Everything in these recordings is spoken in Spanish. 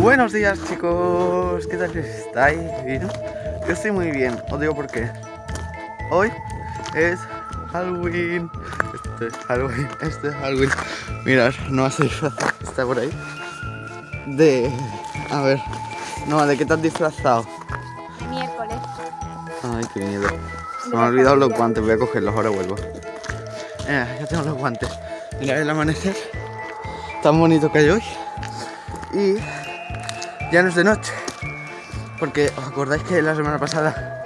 Buenos días chicos, ¿qué tal estáis? ¿Bien? Yo estoy muy bien, os digo por qué. Hoy es Halloween. Este es Halloween, este es Halloween. Mirad, no hace disfrazado, está por ahí. De... a ver. No, ¿de qué te has disfrazado? Miércoles. Ay, qué miedo Se me han olvidado los guantes, voy a cogerlos, ahora vuelvo. Eh, Ya tengo los guantes. Mirad el amanecer. Tan bonito que hay hoy. Y ya no es de noche. Porque os acordáis que la semana pasada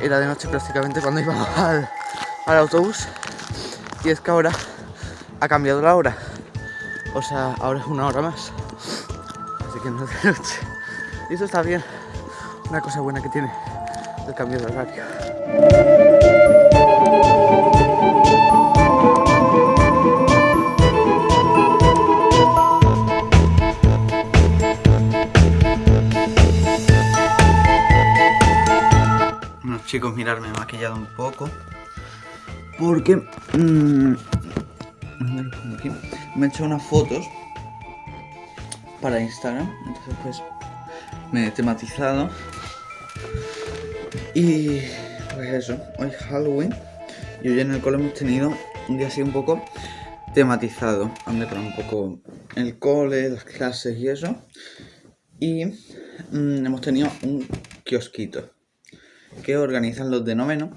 Era de noche prácticamente cuando íbamos al, al autobús Y es que ahora ha cambiado la hora. O sea, ahora es una hora más. Así que no es de noche. Y eso está bien. Una cosa buena que tiene el cambio de horario Bueno chicos, mirad, me he maquillado un poco Porque mm, aquí. Me he hecho unas fotos Para Instagram Entonces pues me he tematizado Y pues eso, hoy es Halloween Y hoy en el cole hemos tenido un día así un poco tematizado Han decorado un poco el cole, las clases y eso Y mm, hemos tenido un kiosquito que organizan los de noveno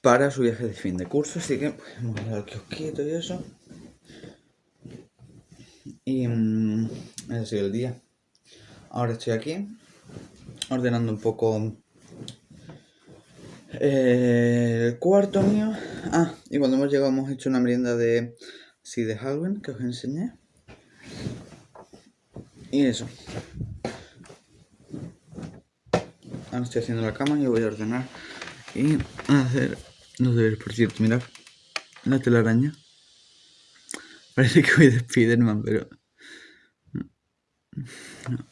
para su viaje de fin de curso. Así que pues, hemos ido al kiosquito y eso. Y mmm, ese ha sido el día. Ahora estoy aquí ordenando un poco eh, el cuarto mío. Ah, y cuando hemos llegado hemos hecho una merienda de sí, de Halloween que os enseñé. Y eso. Ahora estoy haciendo la cama y voy a ordenar y hacer los deberes. Por cierto, mirad la telaraña. Parece que voy de Spiderman, pero... No.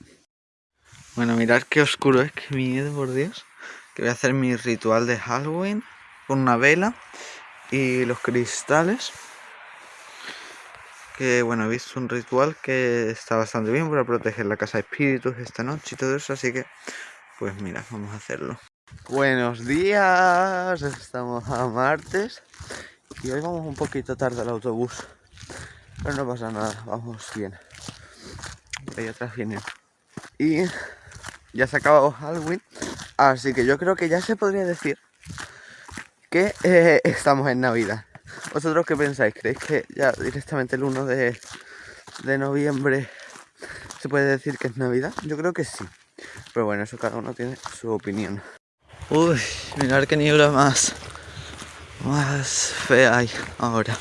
Bueno, mirad qué oscuro es, qué miedo, por Dios. Que voy a hacer mi ritual de Halloween con una vela y los cristales. Que bueno, he visto un ritual que está bastante bien para proteger la casa de espíritus esta noche y todo eso, así que pues mira, vamos a hacerlo. Buenos días, estamos a martes y hoy vamos un poquito tarde al autobús, pero no pasa nada, vamos bien. Ahí atrás viene. Y ya se ha acabado Halloween, así que yo creo que ya se podría decir que eh, estamos en Navidad. ¿Vosotros qué pensáis? ¿Creéis que ya directamente el 1 de, de noviembre se puede decir que es Navidad? Yo creo que sí. Pero bueno, eso cada uno tiene su opinión. Uy, mirar qué niebla más, más fea hay ahora.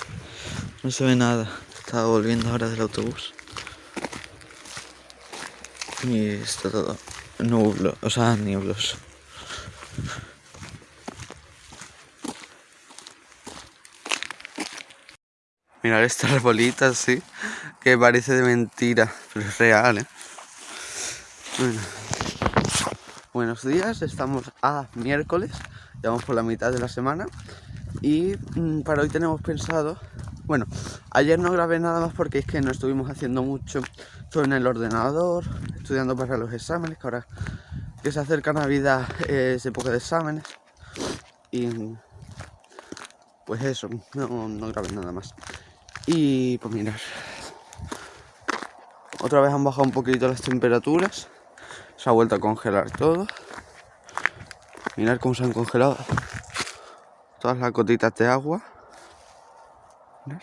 No se ve nada. Estaba volviendo ahora del autobús. Y está todo nublo, o sea, nieblos. Mirar estas bolitas, sí, que parece de mentira, pero es real, ¿eh? Bueno. Buenos días, estamos a miércoles, ya vamos por la mitad de la semana y mmm, para hoy tenemos pensado, bueno, ayer no grabé nada más porque es que no estuvimos haciendo mucho, estoy en el ordenador, estudiando para los exámenes, que ahora que se acerca Navidad es época de exámenes y pues eso, no, no grabé nada más. Y pues mirar, otra vez han bajado un poquito las temperaturas se ha vuelto a congelar todo. Mirad cómo se han congelado todas las gotitas de agua. Mirad.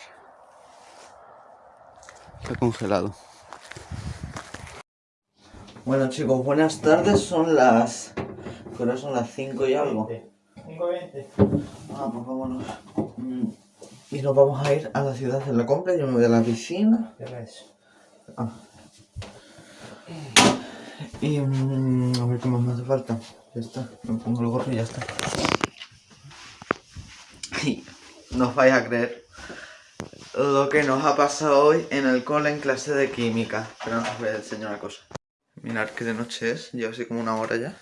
Se ha congelado. Bueno chicos, buenas tardes. Son las... Ahora son las 5 y algo. 5.20. Ah, pues vámonos. Mm. Y nos vamos a ir a la ciudad de la compra. Yo me voy a la piscina. Ah. Y mmm, a ver qué más me hace falta. Ya está, me pongo el gorro y ya está. Y no os vais a creer lo que nos ha pasado hoy en el cole en clase de química. Pero no os voy a enseñar una cosa. Mirad que de noche es, llevo así como una hora ya.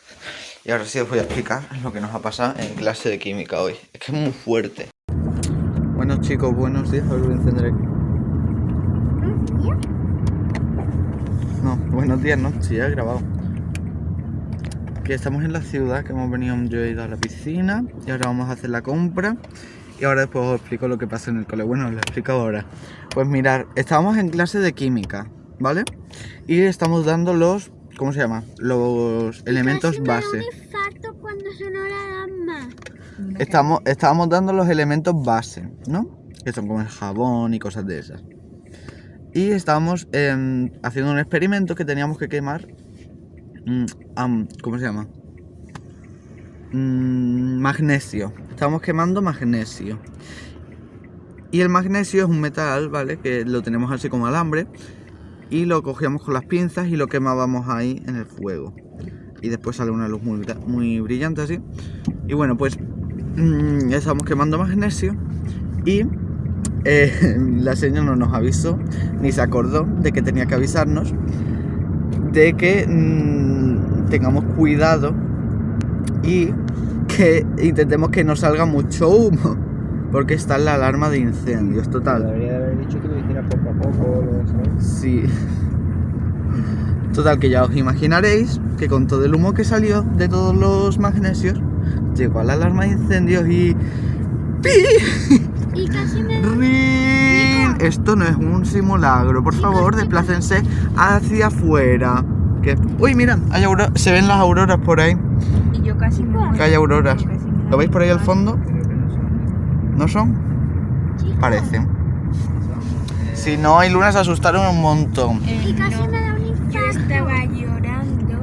Y ahora sí os voy a explicar lo que nos ha pasado en clase de química hoy. Es que es muy fuerte. Bueno chicos, buenos días. Ver, voy a encender aquí. No, buenos días, no, sí, ya he grabado. Que estamos en la ciudad, que hemos venido, yo he ido a la piscina y ahora vamos a hacer la compra. Y ahora después os explico lo que pasa en el cole. Bueno, os lo explico ahora. Pues mirar, estábamos en clase de química, ¿vale? Y estamos dando los, ¿cómo se llama? Los elementos base. cuando sonó la. Estamos, estábamos dando los elementos base, ¿no? Que son como el jabón y cosas de esas. Y estábamos em, haciendo un experimento que teníamos que quemar. mm, ¿Cómo se llama? Mm, magnesio. Estábamos quemando magnesio. Y el magnesio es un metal, ¿vale? Que lo tenemos así como alambre. Y lo cogíamos con las pinzas y lo quemábamos ahí en el fuego. Y después sale una luz muy, muy brillante así. Y bueno, pues mm, estábamos quemando magnesio. Y eh, la señora no nos avisó, ni se acordó de que tenía que avisarnos de que mm, tengamos cuidado y que intentemos que no salga mucho humo, porque está la alarma de incendios, total. Dicho que lo poco a poco, lo sabes. Sí. Total, que ya os imaginaréis que con todo el humo que salió de todos los magnesios, llegó a la alarma de incendios y... ¡Pi! Y casi me ¡Rin! Esto no es un simulacro, por favor, desplácense hacia afuera. Que... Uy, mira, hay auro- se ven las auroras por ahí. Y yo casi me. Que hay auroras. ¿Lo veis por ahí al fondo? Creo que no son. ¿No. Parecen. Si no hay lunas, se asustaron un montón. Eh, Y casi no, me da un yo infarto. estaba llorando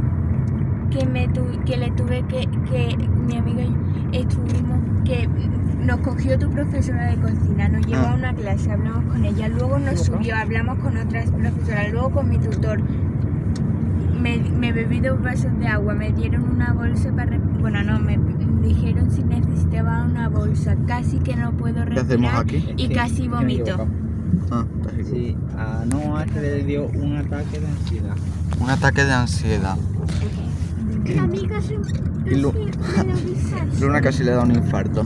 que me tu- que le tuve que que mi amiga y yo estuvimos que nos cogió tu profesora de cocina, nos llevó Ah. a una clase, hablamos con ella, luego nos subió, hablamos con otras profesoras, luego con mi tutor. Me, me bebí dos vasos de agua, me dieron una bolsa para... re- Bueno, no, me dijeron si necesitaba una bolsa, casi que no puedo ¿Qué hacemos respirar aquí? y casi vomito. Ah. Sí, a Noah le dio un ataque de ansiedad. Un ataque de ansiedad. A mí casi, Y Lu-. Luna casi le da un infarto.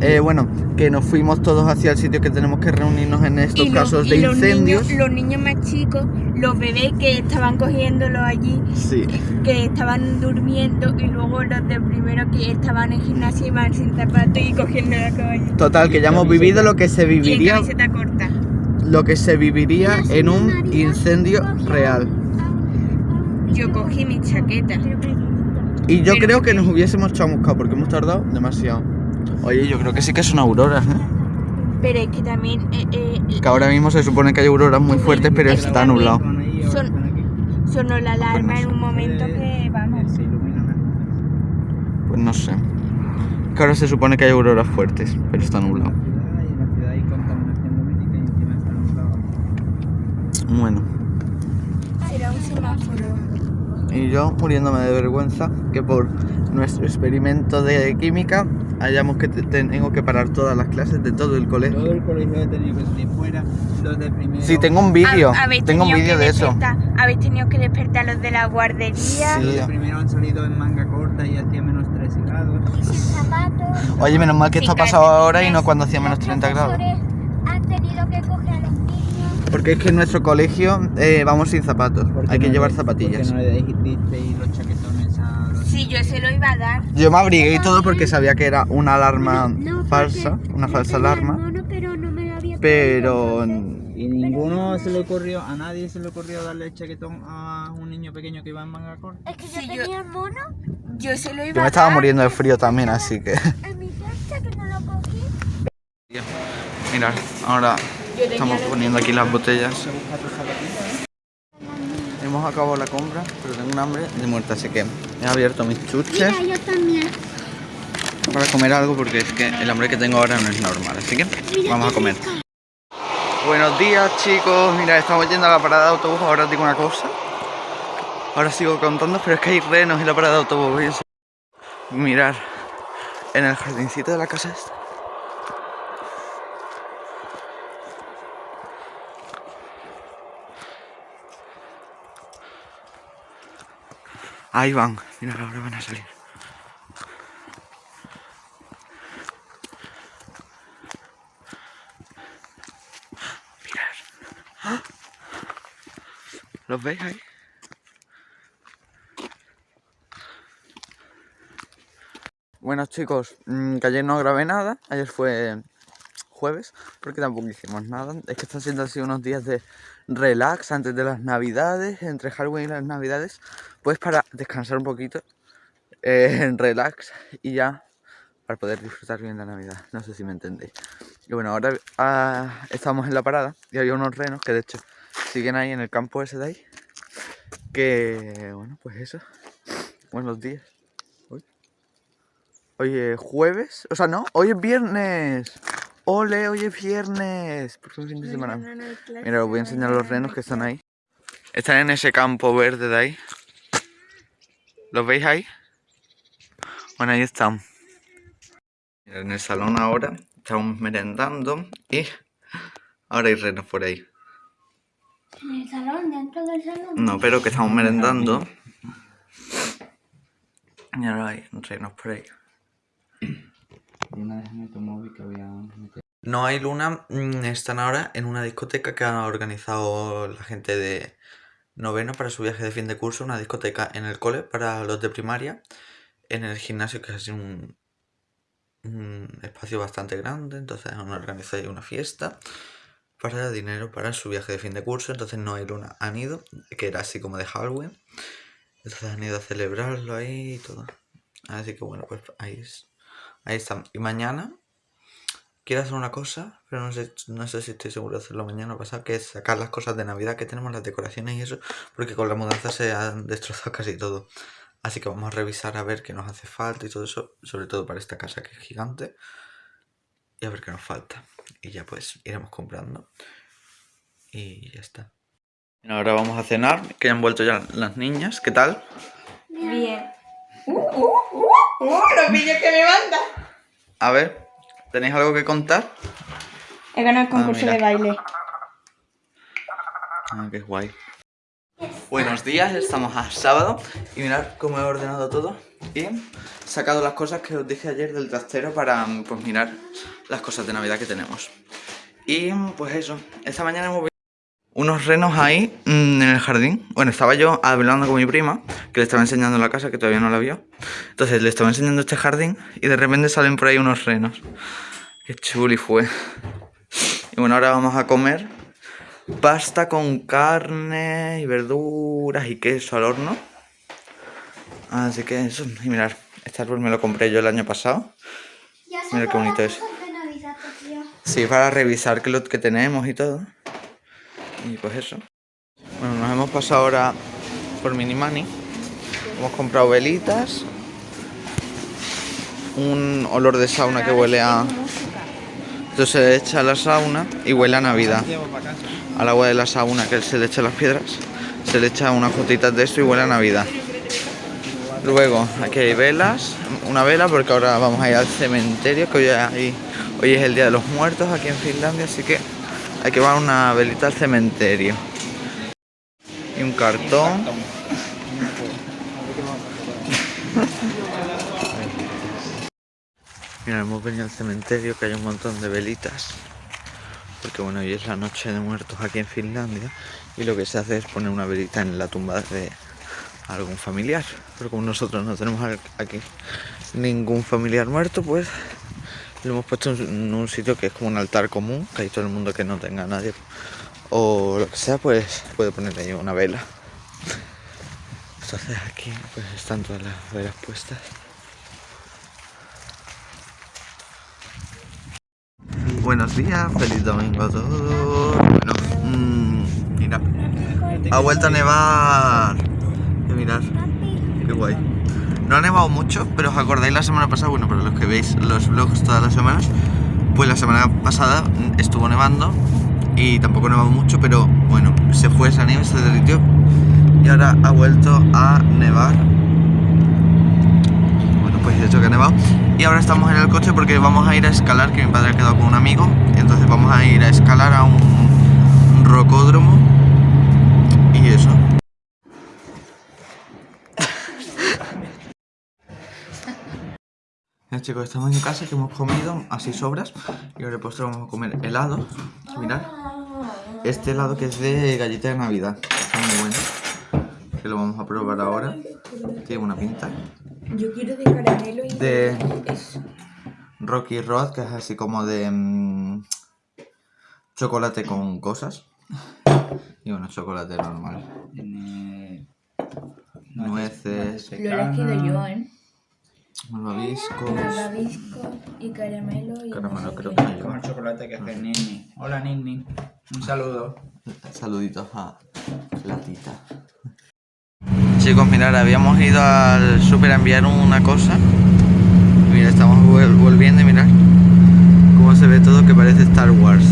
Eh, bueno, que nos fuimos todos hacia el sitio que tenemos que reunirnos en estos Y los- casos y de los incendios. Niños, los niños más chicos, los bebés que estaban cogiéndolo allí, Sí. que estaban durmiendo, y luego los de primero que estaban en gimnasia iban sin zapatos y cogiendo la caballa. Total, que ya hemos vivido lo que se Y en viviría, camiseta corta. Lo que se viviría en un incendio real. Yo cogí mi chaqueta. Y yo Pero creo que nos hubiésemos chamuscado porque hemos tardado demasiado. Oye, yo creo que sí que son auroras, ¿eh? Pero es que también eh, eh, Que ahora mismo se supone que hay auroras muy fuertes, pero Es está nublado. Son- sonó la alarma Pues no en un momento que vamos. Pues no sé. Que ahora se supone que hay auroras fuertes, pero está nublado. ciudad y en la ciudad hay contaminación lumínica y encima está nublado. Bueno. Será un semáforo. Y yo muriéndome de vergüenza que por nuestro experimento de química hayamos que te- tengo que parar todas las clases de todo el colegio. Todo el colegio ha tenido que salir fuera, los de primero. Sí, tengo un vídeo. Tengo un tenido vídeo que de eso. despertar- Habéis tenido que despertar los de la guardería. Sí. Los de primero han salido en manga corta y hacía menos 13 grados. Y sin zapatos. Oye, menos mal que esto ha pasado ahora y no cuando hacía menos Los 30 grados. Han tenido que coger. Porque es que en nuestro colegio eh, vamos sin zapatos. ¿Por qué Hay que no llevar le- zapatillas. ¿Por qué no le disteis los chaquetones a los Sí, yo se lo iba a dar. Yo me abrigué y todo porque sabía que era una alarma No, falsa, una yo falsa alarma. mono, pero no me lo había Pero traído, entonces- Y ninguno se le ocurrió, a nadie se le ocurrió darle el chaquetón a un niño pequeño que iba en manga corta. Es que yo Sí, yo- tenía el mono Yo se lo iba yo a me estaba dar. muriendo de frío también, así que. en mi casa que no lo cogí. Mirad, ahora Yo estamos poniendo aquí las botellas. Hemos acabado la compra, pero tengo un hambre de muerte, así que he abierto mis chuches Mira, yo también. para comer algo porque es que el hambre que tengo ahora no es normal, así que vamos a comer. Buenos días chicos, mira, estamos yendo a la parada de autobús, ahora os digo una cosa. Ahora sigo contando, pero es que hay renos en la parada de autobús. Mirar, en el jardincito de la casa esta. Ahí van, mira, ahora van a salir. Mirad. ¿Los veis ahí? Buenas chicos, mm, que ayer no grabé nada, ayer fue jueves, porque tampoco hicimos nada. Es que están siendo así unos días de relax antes de las navidades, entre Halloween y las navidades, pues para descansar un poquito, eh, en relax y ya para poder disfrutar bien la Navidad. No sé si me entendéis. Y bueno, ahora ah, estamos en la parada y había unos renos que de hecho siguen ahí en el campo ese de ahí. Que bueno, pues eso. Buenos días. Hoy, hoy es jueves, o sea, no, hoy es viernes. Ole, hoy es viernes. Un fin de semana. Mira, os voy a enseñar los renos que están ahí. Están en ese campo verde de ahí. ¿Los veis ahí? Bueno, ahí están. Mira, en el salón ahora estamos merendando y ahora hay renos por ahí. En el salón, dentro del salón. No, pero que estamos merendando. Y ahora hay renos por ahí. Una déjame tu móvil que voy a meter. No hay luna, mm, están ahora en una discoteca que ha organizado la gente de noveno para su viaje de fin de curso, una discoteca en el cole para los de primaria, en el gimnasio que es así un, espacio bastante grande, entonces han organizado ahí una fiesta para dinero para su viaje de fin de curso, entonces no hay luna, han ido, que era así como de Halloween, entonces han ido a celebrarlo ahí y todo. Así que bueno, pues ahí, ahí están. Y mañana quiero hacer una cosa, pero no sé, no sé si estoy seguro de hacerlo mañana o pasado, que es sacar las cosas de Navidad que tenemos, las decoraciones y eso, porque con la mudanza se han destrozado casi todo. Así que vamos a revisar a ver qué nos hace falta y todo eso, sobre todo para esta casa que es gigante. Y a ver qué nos falta. Y ya pues iremos comprando. Y ya está. Bueno, ahora vamos a cenar, que ya han vuelto ya las niñas. ¿Qué tal? Bien. ¡Uh, uh, uh! ¡Uh! ¡Los vídeos que me manda! A ver, ¿tenéis algo que contar? He ganado el concurso mira. de baile. Ah, qué guay. Buenos días, estamos a sábado y mirad cómo he ordenado todo y he sacado las cosas que os dije ayer del trastero para pues mirar las cosas de Navidad que tenemos. Y pues eso, esta mañana hemos unos renos ahí mm, en el jardín. Bueno, estaba yo hablando con mi prima, que le estaba enseñando la casa, que todavía no la vio. Entonces le estaba enseñando este jardín y de repente salen por ahí unos renos. Qué chuli fue. Y bueno, ahora vamos a comer pasta con carne y verduras y queso al horno. Así que eso, y mirar, este árbol me lo compré yo el año pasado. Mira qué bonito es. Sí, para revisar qué es lo que tenemos y todo. Y pues eso. Bueno, nos hemos pasado ahora por Minimani. Hemos comprado velitas. Un olor de sauna que huele a... Entonces se le echa a la sauna y huele a Navidad. Al agua de la sauna que se le echa las piedras. Se le echa unas gotitas de esto y huele a Navidad. Luego, aquí hay velas. Una vela porque ahora vamos a ir al cementerio, que hoy, hay- hoy es el Día de los Muertos aquí en Finlandia, así que hay que llevar una velita al cementerio. Y un cartón. Mira, hemos venido al cementerio que hay un montón de velitas. Porque bueno, hoy es la noche de muertos aquí en Finlandia. Y lo que se hace es poner una velita en la tumba de algún familiar. Pero como nosotros no tenemos aquí ningún familiar muerto, pues lo hemos puesto en un sitio que es como un altar común, que hay todo el mundo que no tenga nadie. O lo que sea, pues puede poner ahí una vela. Entonces aquí pues están todas las velas puestas. Buenos días, feliz domingo a todos. Bueno, mm, mira, ha vuelto a nevar. Mirad, qué guay. No ha nevado mucho, pero os acordáis la semana pasada, bueno, para los que veis los vlogs todas las semanas, pues la semana pasada estuvo nevando y tampoco ha nevado mucho, pero bueno, se fue esa nieve, se derritió y ahora ha vuelto a nevar. Bueno, pues de hecho que ha nevado. Y ahora estamos en el coche porque vamos a ir a escalar, que mi padre ha quedado con un amigo. Entonces vamos a ir a escalar a un rocódromo. Y eso. Ya chicos, estamos en casa que hemos comido así sobras. Y ahora postre vamos a comer helado. Mirad. Este helado que es de galleta de Navidad. está muy bueno. Que lo vamos a probar ahora. Tiene una pinta. Yo quiero de caramelo y De- eso. Rocky Road, que es así como de mm, chocolate con cosas. Y bueno, chocolate normal. Tiene Nueces, Lo he elegido yo, ¿eh? Malvaviscos. Malvavisco y caramelo y... Caramelo, no sé creo qué. que no Como el chocolate que hace Nini. Hola Nini. Un saludo. Saluditos a la tita. Chicos, mirad, habíamos ido al super a enviar una cosa. Y mira, estamos volviendo y mirad cómo se ve todo que parece Star Wars.